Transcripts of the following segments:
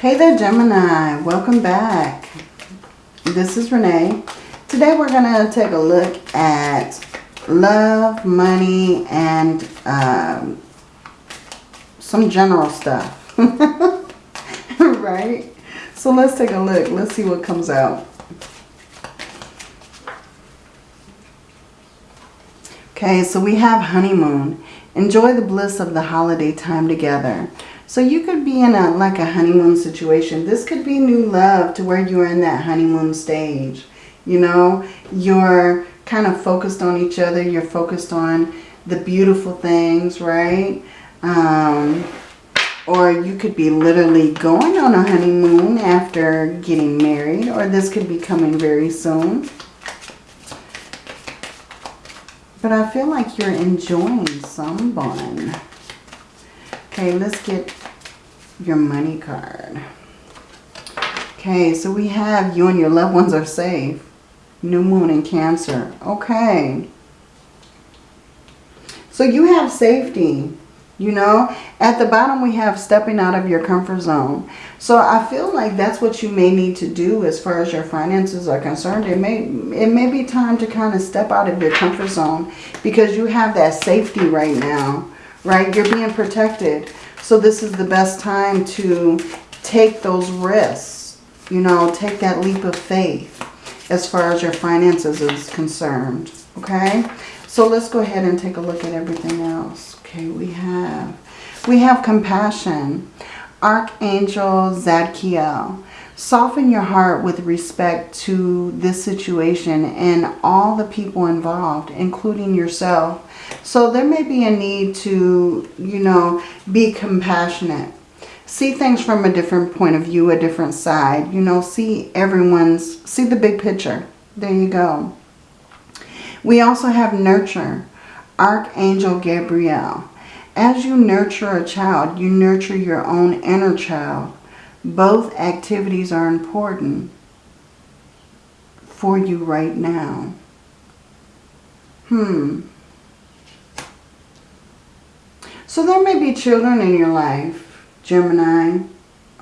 Hey there, Gemini. Welcome back. This is Renee. Today we're going to take a look at love, money, and um, some general stuff. right? So let's take a look. Let's see what comes out. Okay, so we have honeymoon. Enjoy the bliss of the holiday time together. So you could be in a like a honeymoon situation. This could be new love to where you're in that honeymoon stage. You know, you're kind of focused on each other. You're focused on the beautiful things, right? Um, or you could be literally going on a honeymoon after getting married. Or this could be coming very soon. But I feel like you're enjoying someone. Okay, let's get your money card. Okay, so we have you and your loved ones are safe. New moon in Cancer. Okay. So you have safety. You know, at the bottom we have stepping out of your comfort zone. So I feel like that's what you may need to do as far as your finances are concerned. It may, it may be time to kind of step out of your comfort zone because you have that safety right now, right? You're being protected. So this is the best time to take those risks, you know, take that leap of faith as far as your finances is concerned, okay? So let's go ahead and take a look at everything else. Okay, we have, we have compassion. Archangel Zadkiel. Soften your heart with respect to this situation and all the people involved, including yourself. So there may be a need to, you know, be compassionate. See things from a different point of view, a different side. You know, see everyone's, see the big picture. There you go. We also have nurture. Archangel Gabriel. As you nurture a child, you nurture your own inner child. Both activities are important for you right now. Hmm. So there may be children in your life, Gemini,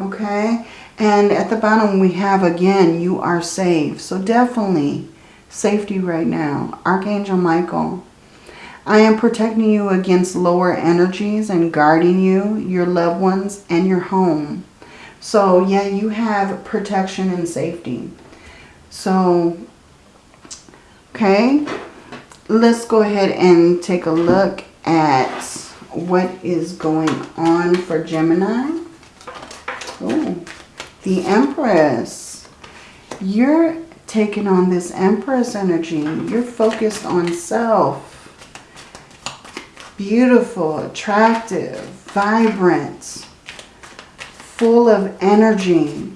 okay? And at the bottom we have, again, you are safe. So definitely safety right now. Archangel Michael. I am protecting you against lower energies and guarding you, your loved ones, and your home. So, yeah, you have protection and safety. So, okay, let's go ahead and take a look at what is going on for Gemini. The Empress. You're taking on this Empress energy. You're focused on self. Beautiful, attractive, vibrant, full of energy.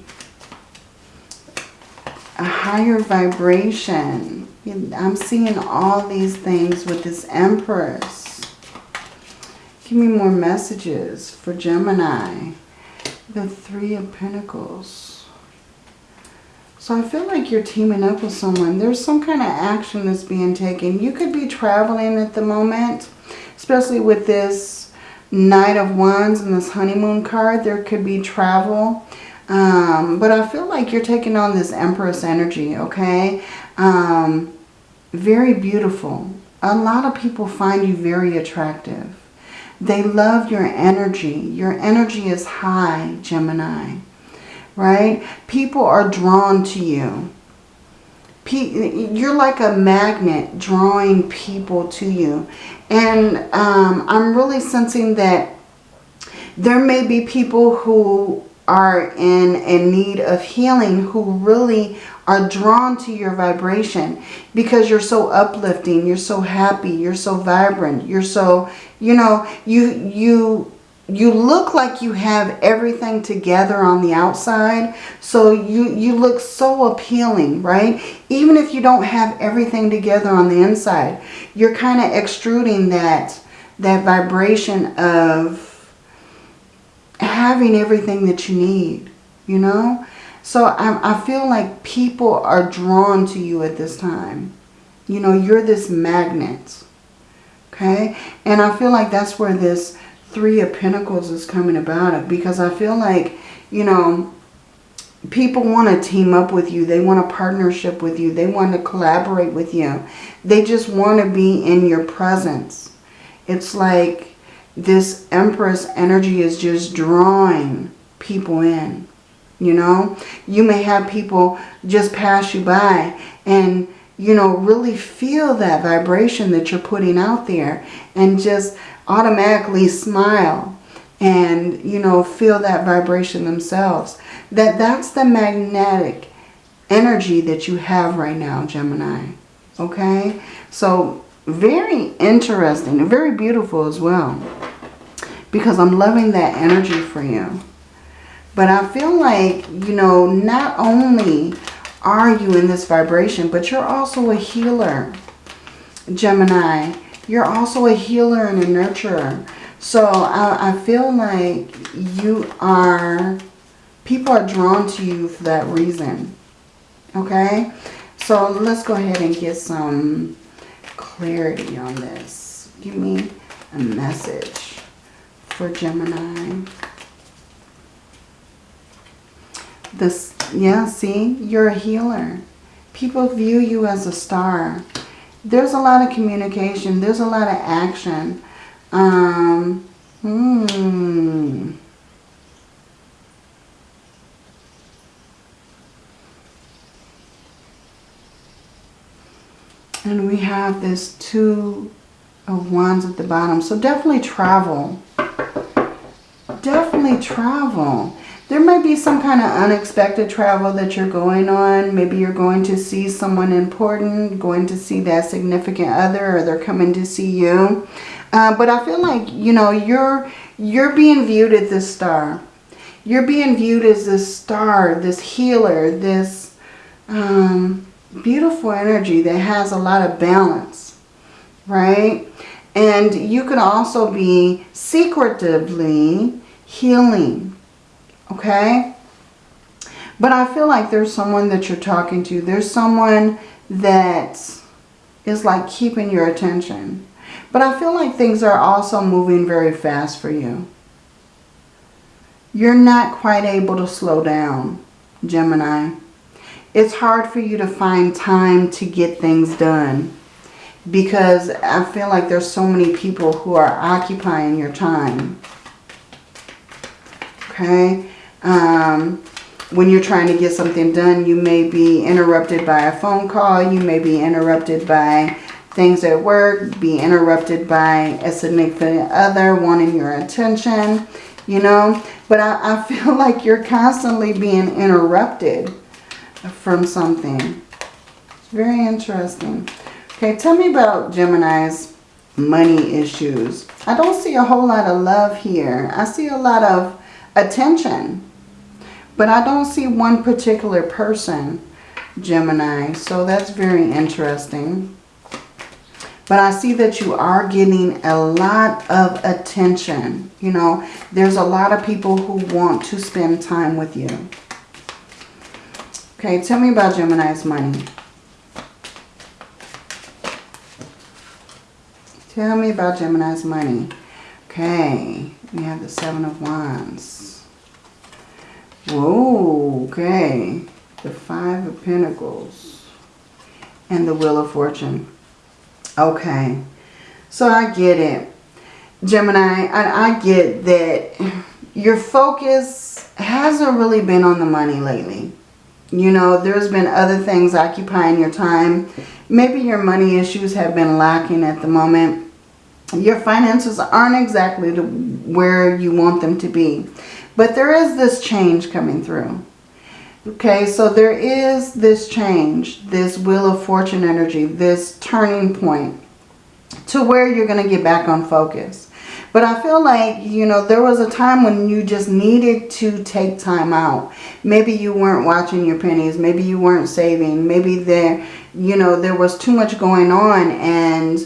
A higher vibration. I'm seeing all these things with this Empress. Give me more messages for Gemini. The Three of Pentacles. So I feel like you're teaming up with someone. There's some kind of action that's being taken. You could be traveling at the moment, especially with this Knight of Wands and this honeymoon card. There could be travel. Um, but I feel like you're taking on this Empress energy, okay? Um, very beautiful. A lot of people find you very attractive. They love your energy. Your energy is high, Gemini. Right? People are drawn to you. You're like a magnet drawing people to you. And um, I'm really sensing that there may be people who are in a need of healing who really are drawn to your vibration because you're so uplifting, you're so happy, you're so vibrant, you're so, you know, you you you look like you have everything together on the outside. So you, you look so appealing, right? Even if you don't have everything together on the inside, you're kind of extruding that, that vibration of having everything that you need, you know? So I, I feel like people are drawn to you at this time. You know, you're this magnet, okay? And I feel like that's where this Three of Pentacles is coming about it because I feel like you know, people want to team up with you. They want a partnership with you. They want to collaborate with you. They just want to be in your presence. It's like this Empress energy is just drawing people in. You know, you may have people just pass you by and, you know, really feel that vibration that you're putting out there and just automatically smile and, you know, feel that vibration themselves. That that's the magnetic energy that you have right now, Gemini. Okay? So, very interesting very beautiful as well. Because I'm loving that energy for you. But I feel like, you know, not only are you in this vibration, but you're also a healer, Gemini. You're also a healer and a nurturer. So I, I feel like you are, people are drawn to you for that reason. Okay? So let's go ahead and get some clarity on this. Give me a message for Gemini. This, yeah, see, you're a healer. People view you as a star. There's a lot of communication. There's a lot of action. Um, hmm. And we have this two of wands at the bottom. So definitely travel. Definitely travel. There might be some kind of unexpected travel that you're going on. Maybe you're going to see someone important, going to see that significant other, or they're coming to see you. Uh, but I feel like, you know, you're, you're being viewed as this star. You're being viewed as this star, this healer, this um, beautiful energy that has a lot of balance, right? And you can also be secretively healing, okay? But I feel like there's someone that you're talking to. There's someone that is like keeping your attention. But I feel like things are also moving very fast for you. You're not quite able to slow down, Gemini. It's hard for you to find time to get things done because I feel like there's so many people who are occupying your time. Okay? Um, when you're trying to get something done, you may be interrupted by a phone call. You may be interrupted by things at work, be interrupted by a significant other wanting your attention, you know. But I, I feel like you're constantly being interrupted from something. It's very interesting. Okay, tell me about Gemini's money issues. I don't see a whole lot of love here. I see a lot of attention. But I don't see one particular person, Gemini. So that's very interesting. But I see that you are getting a lot of attention. You know, there's a lot of people who want to spend time with you. Okay, tell me about Gemini's money. Tell me about Gemini's money. Okay, we have the Seven of Wands. Whoa, okay. The Five of Pentacles. And the Wheel of Fortune. Okay. So I get it. Gemini, I, I get that your focus hasn't really been on the money lately. You know, there's been other things occupying your time. Maybe your money issues have been lacking at the moment. Your finances aren't exactly where you want them to be. But there is this change coming through. Okay, so there is this change, this Wheel of Fortune energy, this turning point to where you're going to get back on focus. But I feel like, you know, there was a time when you just needed to take time out. Maybe you weren't watching your pennies. Maybe you weren't saving. Maybe there, you know, there was too much going on and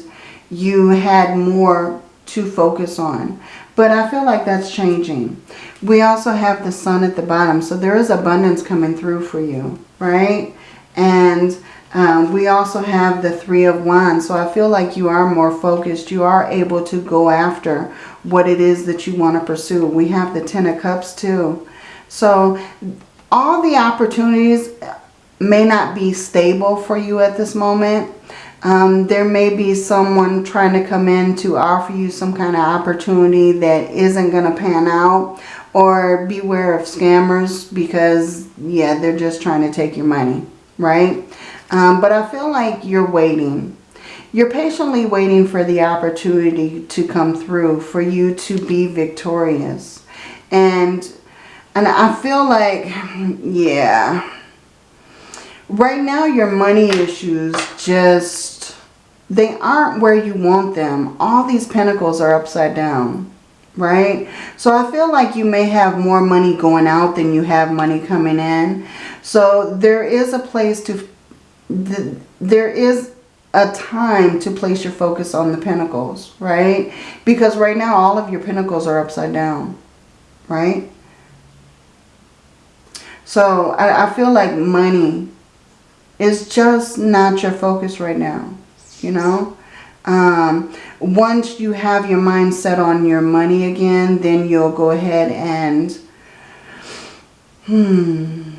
you had more to focus on. But I feel like that's changing. We also have the sun at the bottom. So there is abundance coming through for you, right? And um, we also have the Three of Wands. So I feel like you are more focused. You are able to go after what it is that you want to pursue. We have the Ten of Cups too. So all the opportunities may not be stable for you at this moment. Um, there may be someone trying to come in to offer you some kind of opportunity that isn't going to pan out. Or beware of scammers because, yeah, they're just trying to take your money, right? Um, but I feel like you're waiting. You're patiently waiting for the opportunity to come through for you to be victorious. And, and I feel like, yeah, right now your money issues just, they aren't where you want them. All these pentacles are upside down right? So I feel like you may have more money going out than you have money coming in. So there is a place to, there is a time to place your focus on the pentacles, right? Because right now all of your pentacles are upside down, right? So I, I feel like money is just not your focus right now, you know? Um, once you have your mind set on your money again, then you'll go ahead and hmm,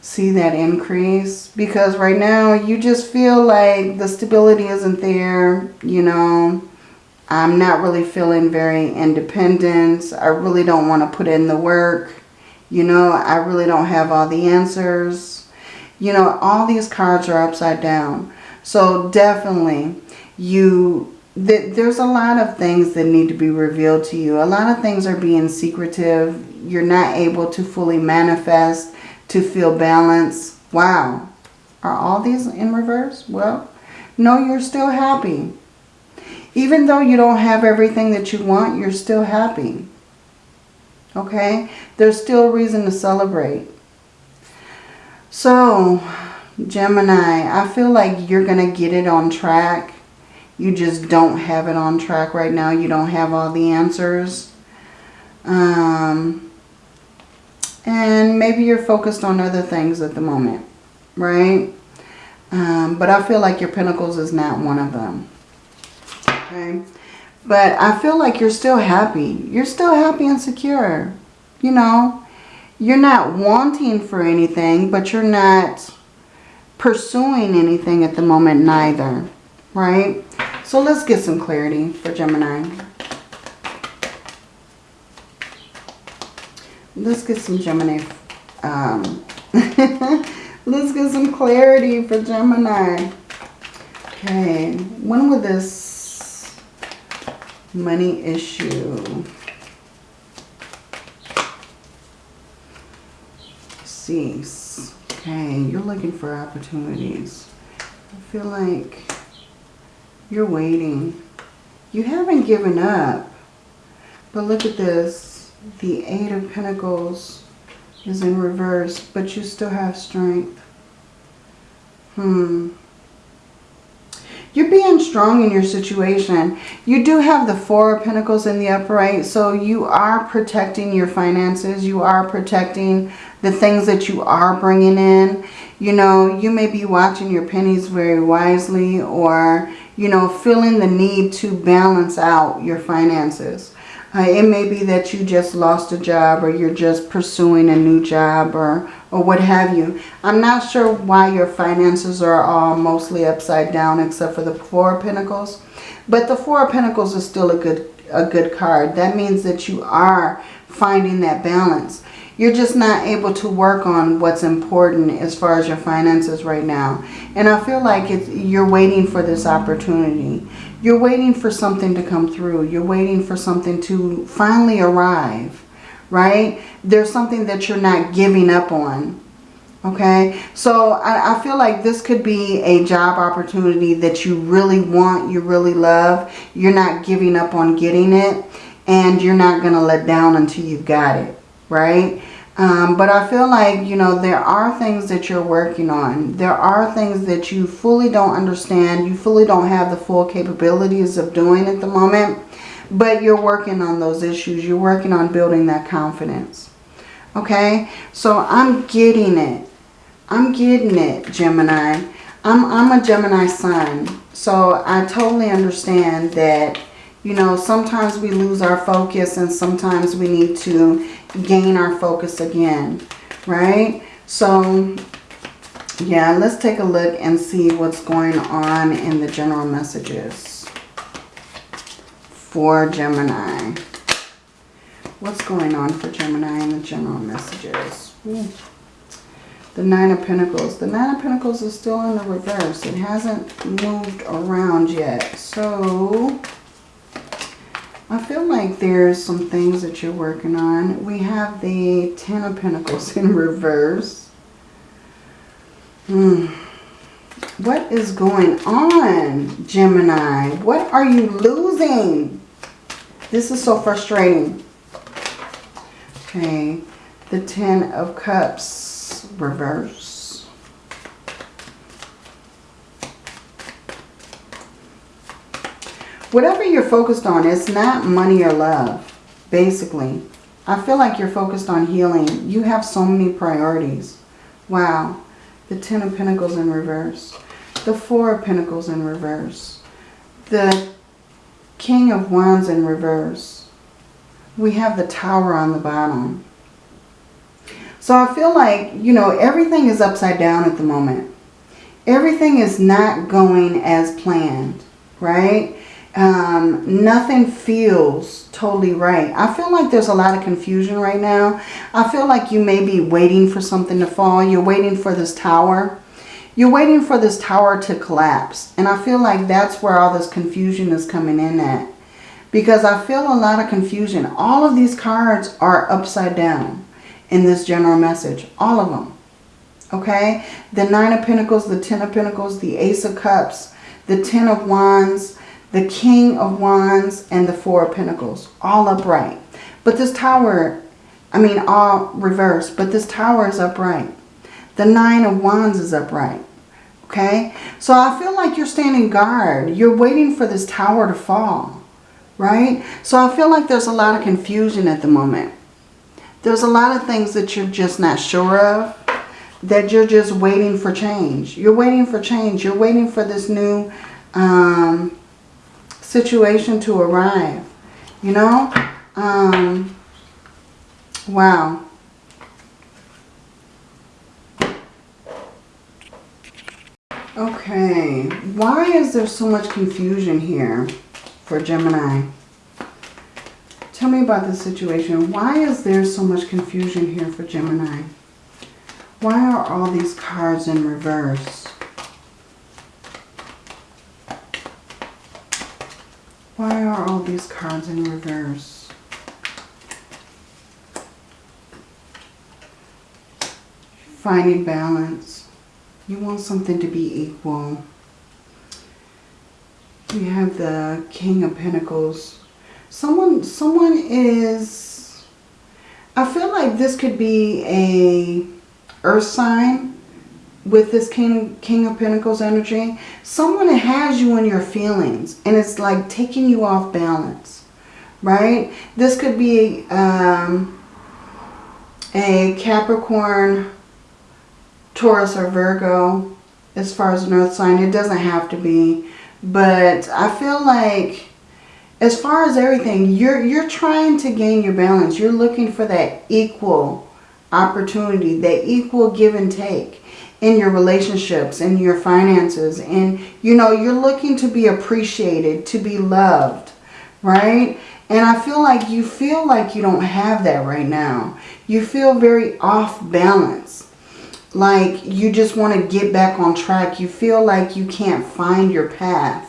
see that increase. Because right now you just feel like the stability isn't there, you know. I'm not really feeling very independent. I really don't want to put in the work. You know, I really don't have all the answers. You know, all these cards are upside down. So definitely you th there's a lot of things that need to be revealed to you. A lot of things are being secretive. You're not able to fully manifest, to feel balance. Wow. Are all these in reverse? Well, no, you're still happy. Even though you don't have everything that you want, you're still happy. Okay? There's still a reason to celebrate. So, Gemini, I feel like you're going to get it on track you just don't have it on track right now. You don't have all the answers. Um, and maybe you're focused on other things at the moment, right? Um, but I feel like your Pentacles is not one of them. Okay. But I feel like you're still happy. You're still happy and secure. You know, you're not wanting for anything, but you're not pursuing anything at the moment neither. Right? So let's get some clarity for Gemini. Let's get some Gemini. Um, let's get some clarity for Gemini. Okay, when will this money issue cease? Okay, you're looking for opportunities. I feel like you're waiting. You haven't given up. But look at this. The Eight of Pentacles is in reverse, but you still have strength. Hmm. You're being strong in your situation. You do have the Four of Pentacles in the upright, so you are protecting your finances. You are protecting the things that you are bringing in. You know, you may be watching your pennies very wisely or you know, feeling the need to balance out your finances. Uh, it may be that you just lost a job or you're just pursuing a new job or, or what have you. I'm not sure why your finances are all mostly upside down except for the Four of Pentacles. But the Four of Pentacles is still a good, a good card. That means that you are finding that balance. You're just not able to work on what's important as far as your finances right now. And I feel like it's, you're waiting for this opportunity. You're waiting for something to come through. You're waiting for something to finally arrive, right? There's something that you're not giving up on. Okay, so I, I, feel like this could be a job opportunity that you really want, you really love. You're not giving up on getting it and you're not going to let down until you've got it, right? Um, but I feel like, you know, there are things that you're working on. There are things that you fully don't understand. You fully don't have the full capabilities of doing at the moment. But you're working on those issues. You're working on building that confidence. Okay? So I'm getting it. I'm getting it, Gemini. I'm, I'm a Gemini sun. So I totally understand that You know, sometimes we lose our focus and sometimes we need to gain our focus again, right? So, yeah, let's take a look and see what's going on in the general messages for Gemini. What's going on for Gemini in the general messages? Ooh. The Nine of Pentacles. The Nine of Pentacles is still in the reverse. It hasn't moved around yet. So, I feel like there's some things that you're working on. We have the Ten of Pentacles in reverse. Hmm. What is going on, Gemini? What are you losing? This is so frustrating. Okay. The Ten of Cups reverse. Whatever you're focused on, it's not money or love, basically. I feel like you're focused on healing. You have so many priorities. Wow. The Ten of Pentacles in reverse. The Four of Pentacles in reverse. The King of Wands in reverse. We have the Tower on the bottom. So I feel like, you know, everything is upside down at the moment. Everything is not going as planned, right? Um, nothing feels totally right. I feel like there's a lot of confusion right now. I feel like you may be waiting for something to fall. You're waiting for this tower. You're waiting for this tower to collapse. And I feel like that's where all this confusion is coming in at. Because I feel a lot of confusion. All of these cards are upside down in this general message. All of them. Okay? The Nine of Pentacles, the Ten of Pentacles, the Ace of Cups, the Ten of Wands, the King of Wands, and the Four of Pentacles. All upright. But this tower, I mean all reversed, but this tower is upright. The Nine of Wands is upright. Okay? So I feel like you're standing guard. You're waiting for this tower to fall. Right? So I feel like there's a lot of confusion at the moment. There's a lot of things that you're just not sure of. That you're just waiting for change. You're waiting for change. You're waiting for this new um, situation to arrive. You know? Um, wow. Okay. Why is there so much confusion here for Gemini? Tell me about the situation. Why is there so much confusion here for Gemini? Why are all these cards in reverse? Why are all these cards in reverse? Finding balance. You want something to be equal. You have the King of Pentacles. Someone, someone is, I feel like this could be a earth sign with this King, King of Pentacles energy, someone has you in your feelings and it's like taking you off balance, right? This could be um, a Capricorn, Taurus, or Virgo as far as an earth sign. It doesn't have to be, but I feel like as far as everything, you're, you're trying to gain your balance. You're looking for that equal opportunity, that equal give and take in your relationships, in your finances. And, you know, you're looking to be appreciated, to be loved, right? And I feel like you feel like you don't have that right now. You feel very off balance. Like you just want to get back on track. You feel like you can't find your path.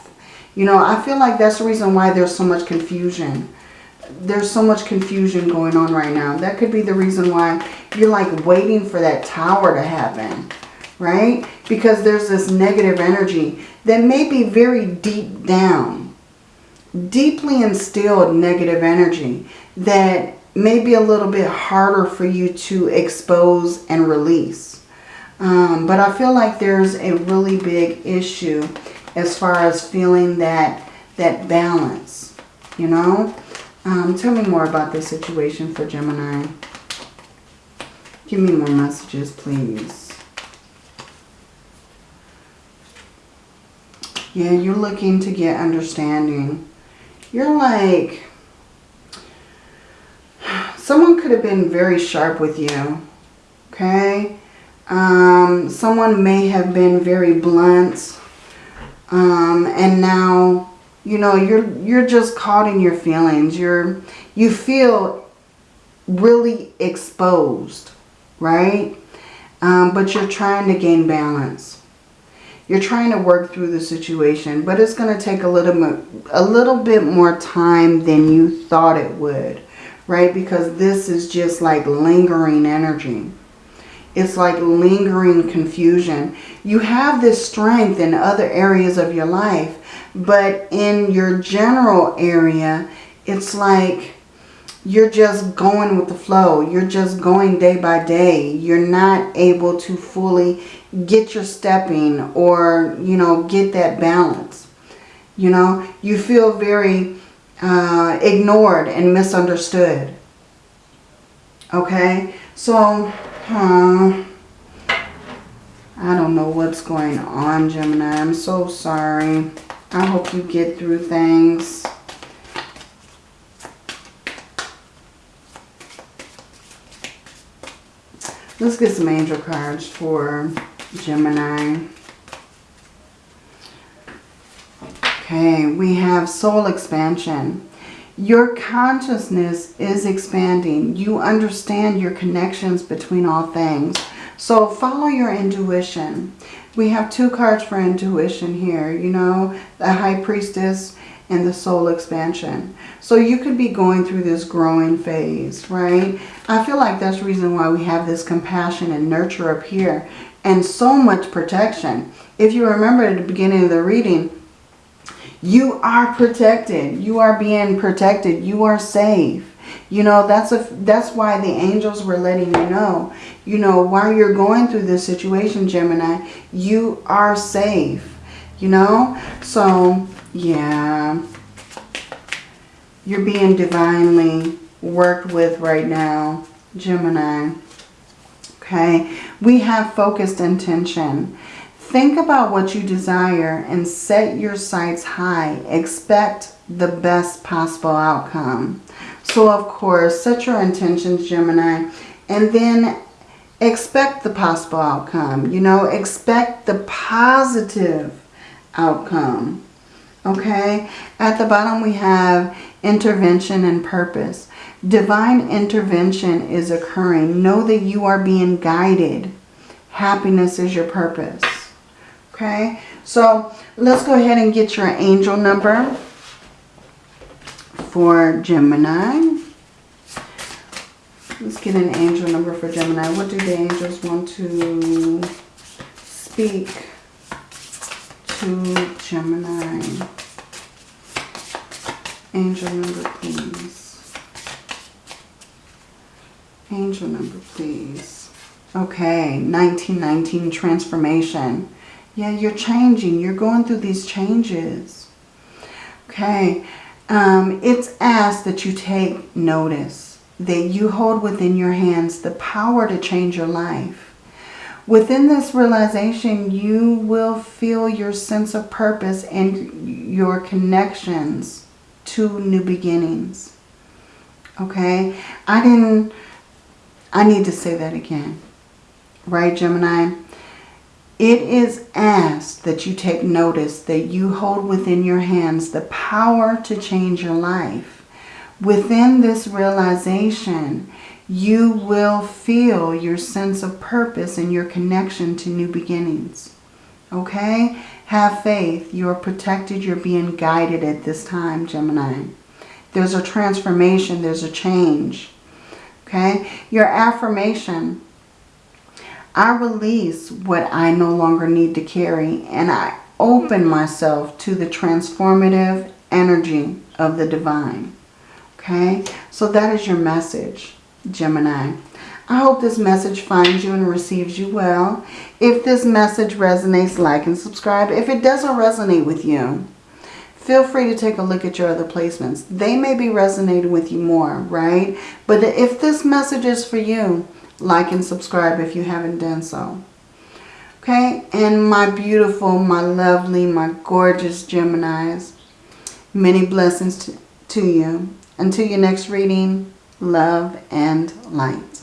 You know, I feel like that's the reason why there's so much confusion. There's so much confusion going on right now. That could be the reason why you're like waiting for that tower to happen right? Because there's this negative energy that may be very deep down, deeply instilled negative energy that may be a little bit harder for you to expose and release. Um, but I feel like there's a really big issue as far as feeling that, that balance, you know? Um, tell me more about this situation for Gemini. Give me more messages, please. Yeah, you're looking to get understanding. You're like, someone could have been very sharp with you. Okay? Um, someone may have been very blunt. Um, and now, you know, you're, you're just caught in your feelings. You're, you feel really exposed, right? Um, but you're trying to gain balance. You're trying to work through the situation, but it's going to take a little a little bit more time than you thought it would, right? Because this is just like lingering energy. It's like lingering confusion. You have this strength in other areas of your life, but in your general area, it's like you're just going with the flow. You're just going day by day. You're not able to fully get your stepping or, you know, get that balance. You know, you feel very uh, ignored and misunderstood. Okay, so uh, I don't know what's going on, Gemini. I'm so sorry. I hope you get through things. Let's get some angel cards for Gemini. Okay, we have soul expansion. Your consciousness is expanding. You understand your connections between all things. So follow your intuition. We have two cards for intuition here. You know, the High Priestess and the soul expansion. So you could be going through this growing phase, right? I feel like that's the reason why we have this compassion and nurture up here and so much protection. If you remember at the beginning of the reading, you are protected. You are being protected. You are safe. You know, that's a that's why the angels were letting you know. You know, while you're going through this situation, Gemini, you are safe. You know? So, yeah. You're being divinely worked with right now, Gemini. Okay? We have focused intention. Think about what you desire and set your sights high. Expect the best possible outcome. So, of course, set your intentions, Gemini, and then expect the possible outcome. You know, expect the positive outcome. Okay? At the bottom we have intervention and purpose. Divine intervention is occurring. Know that you are being guided. Happiness is your purpose. Okay? So let's go ahead and get your angel number for Gemini. Let's get an angel number for Gemini. What do the angels want to speak to Gemini? Angel number, please. Angel number, please. Okay, 1919 transformation. Yeah, you're changing. You're going through these changes. Okay, um, it's asked that you take notice, that you hold within your hands the power to change your life. Within this realization, you will feel your sense of purpose and your connections to new beginnings. Okay? I didn't, I need to say that again. Right, Gemini? It is asked that you take notice that you hold within your hands the power to change your life. Within this realization, you will feel your sense of purpose and your connection to new beginnings. Okay? Have faith. You are protected. You're being guided at this time, Gemini. There's a transformation. There's a change. Okay? Your affirmation. I release what I no longer need to carry and I open myself to the transformative energy of the divine. Okay? So that is your message, Gemini. I hope this message finds you and receives you well. If this message resonates, like and subscribe. If it doesn't resonate with you, feel free to take a look at your other placements. They may be resonating with you more, right? But if this message is for you, like and subscribe if you haven't done so. Okay, and my beautiful, my lovely, my gorgeous Geminis, Many blessings to, to you. Until your next reading, love and light.